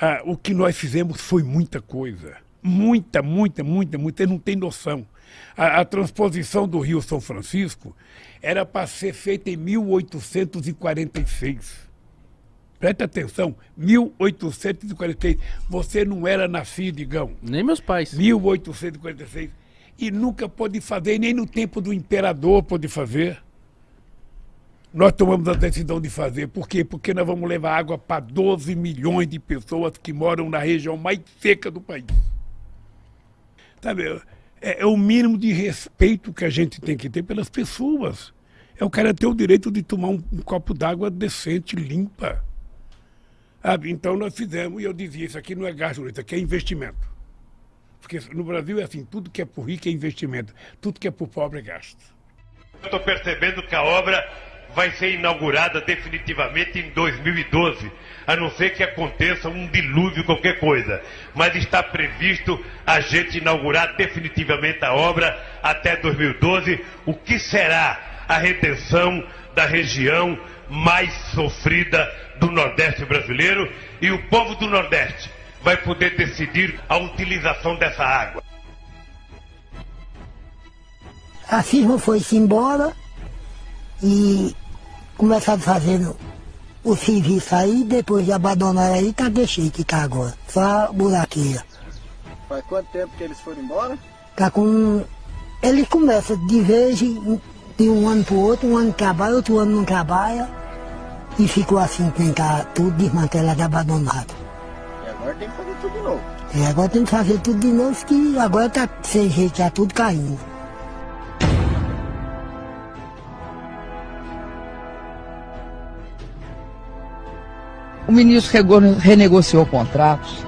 Ah, o que nós fizemos foi muita coisa. Muita, muita, muita, muita. Você não tem noção. A, a transposição do Rio São Francisco era para ser feita em 1846. Presta atenção, 1846. Você não era nascido, Igão. Nem meus pais. 1846. E nunca pôde fazer, nem no tempo do imperador pôde fazer. Nós tomamos a decisão de fazer. Por quê? Porque nós vamos levar água para 12 milhões de pessoas que moram na região mais seca do país. Sabe, é, é o mínimo de respeito que a gente tem que ter pelas pessoas. É o cara ter o direito de tomar um, um copo d'água decente, limpa. Sabe? Então nós fizemos, e eu dizia, isso aqui não é gasto, isso aqui é investimento. Porque no Brasil é assim, tudo que é por rico é investimento, tudo que é por pobre é gasto. Estou percebendo que a obra vai ser inaugurada definitivamente em 2012, a não ser que aconteça um dilúvio, qualquer coisa. Mas está previsto a gente inaugurar definitivamente a obra até 2012, o que será a retenção da região mais sofrida do Nordeste brasileiro e o povo do Nordeste vai poder decidir a utilização dessa água. A firma foi-se embora e começaram fazendo o serviço aí, depois de abandonar aí, tá deixei que tá agora. Só buraqueira. Faz quanto tempo que eles foram embora? Tá com. Ele começa de vez de um ano para o outro, um ano trabalha, outro ano não trabalha. E ficou assim, tentar tudo desmantelado, abandonado. E agora tem que fazer tudo de novo. E agora tem que fazer tudo de novo, que agora tá sem jeito, tá tudo caindo. O ministro renegociou contratos,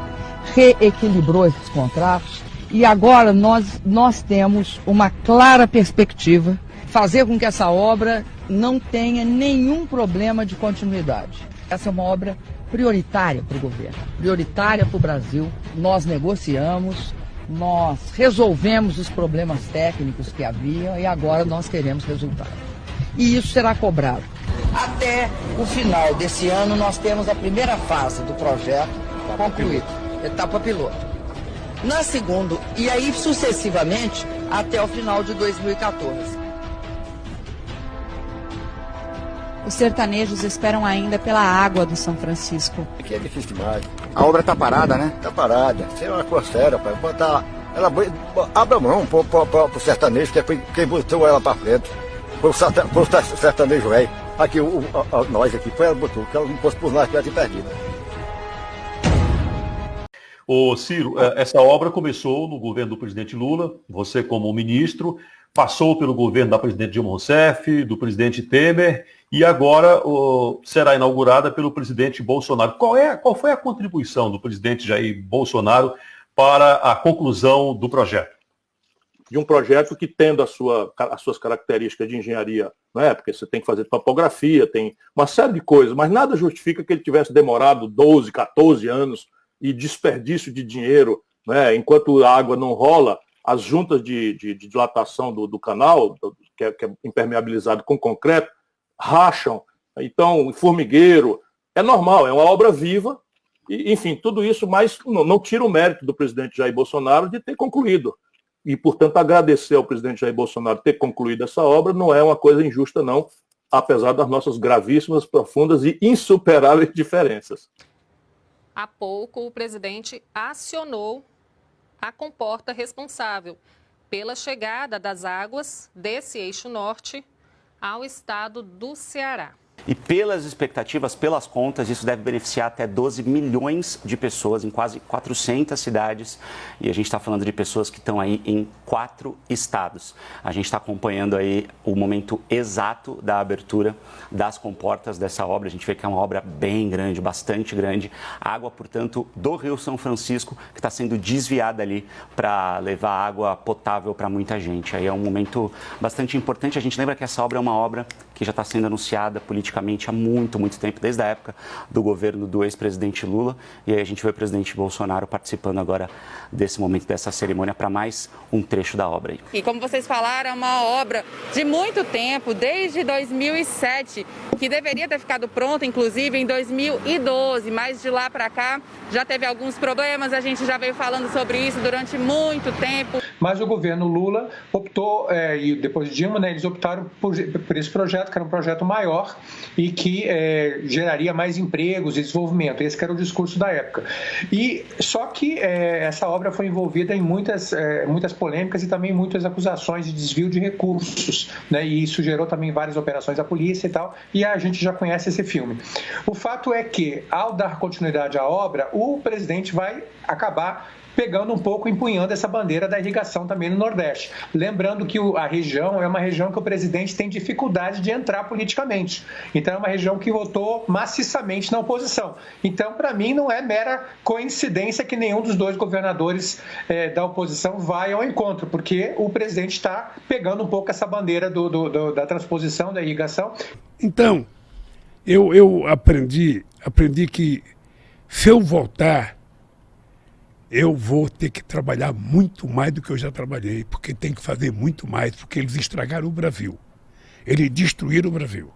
reequilibrou esses contratos e agora nós, nós temos uma clara perspectiva fazer com que essa obra não tenha nenhum problema de continuidade. Essa é uma obra prioritária para o governo, prioritária para o Brasil. Nós negociamos, nós resolvemos os problemas técnicos que havia e agora nós queremos resultado. E isso será cobrado. Até o final desse ano, nós temos a primeira fase do projeto concluída, etapa piloto. Na segunda, e aí sucessivamente até o final de 2014. Os sertanejos esperam ainda pela água do São Francisco. Aqui é difícil demais. A obra está parada, né? Está parada. É uma coisa séria, pai. Botar, ela abre a mão pro, pro, pro, pro sertanejo, que é quem botou ela para frente. Pro, pro sertanejo velho. Aqui, o, a, a, nós aqui, foi ela botou, que ela não fosse por nós, tivesse perdido. Ô Ciro, é, essa obra começou no governo do presidente Lula, você como ministro, passou pelo governo da presidente Dilma Rousseff, do presidente Temer e agora será inaugurada pelo presidente Bolsonaro. Qual, é, qual foi a contribuição do presidente Jair Bolsonaro para a conclusão do projeto? De um projeto que, tendo a sua, as suas características de engenharia, né, porque você tem que fazer topografia, tem uma série de coisas, mas nada justifica que ele tivesse demorado 12, 14 anos e desperdício de dinheiro, né, enquanto a água não rola, as juntas de, de, de dilatação do, do canal, que é, que é impermeabilizado com concreto, racham, então, formigueiro, é normal, é uma obra viva, e, enfim, tudo isso, mas não, não, tira o mérito do presidente Jair Bolsonaro de ter concluído. E, portanto, agradecer ao presidente Jair Bolsonaro ter concluído essa obra não é uma coisa injusta, não, apesar das nossas gravíssimas, profundas e insuperáveis diferenças. Há pouco, o presidente acionou a comporta responsável pela chegada das águas desse eixo norte ao estado do Ceará. E pelas expectativas, pelas contas, isso deve beneficiar até 12 milhões de pessoas em quase 400 cidades. E a gente está falando de pessoas que estão aí em quatro estados. A gente está acompanhando aí o momento exato da abertura das comportas dessa obra. A gente vê que é uma obra bem grande, bastante grande. Água, portanto, do Rio São Francisco, que está sendo desviada ali para levar água potável para muita gente. Aí é um momento bastante importante. A gente lembra que essa obra é uma obra que já está sendo anunciada politicamente há muito, muito tempo, desde a época do governo do ex-presidente Lula. E aí a gente vê o presidente Bolsonaro participando agora desse momento, dessa cerimônia, para mais um trecho da obra. Aí. E como vocês falaram, é uma obra de muito tempo, desde 2007, que deveria ter ficado pronta, inclusive, em 2012, mas de lá para cá já teve alguns problemas, a gente já veio falando sobre isso durante muito tempo. Mas o governo Lula optou, é, e depois de Dilma, né, eles optaram por, por, esse projeto, que era um projeto maior e que é, geraria mais empregos e desenvolvimento. Esse era o discurso da época. E só que é, essa obra foi envolvida em muitas, muitas polêmicas e também muitas acusações de desvio de recursos, né, e isso gerou também várias operações da polícia e tal, e a gente já conhece esse filme. O fato é que, ao dar continuidade à obra, o presidente vai acabar pegando um pouco, empunhando essa bandeira da irrigação também no Nordeste. Lembrando que a região é uma região que o presidente tem dificuldade de entrar politicamente. Então, é uma região que votou maciçamente na oposição. Então, para mim, não é mera coincidência que nenhum dos dois governadores é, da oposição vai ao encontro, porque o presidente está pegando um pouco essa bandeira do, do, do, da transposição, da irrigação. Então, eu, eu aprendi, aprendi que se eu voltar eu vou ter que trabalhar muito mais do que eu já trabalhei, porque tem que fazer muito mais, porque eles estragaram o Brasil. Eles destruíram o Brasil.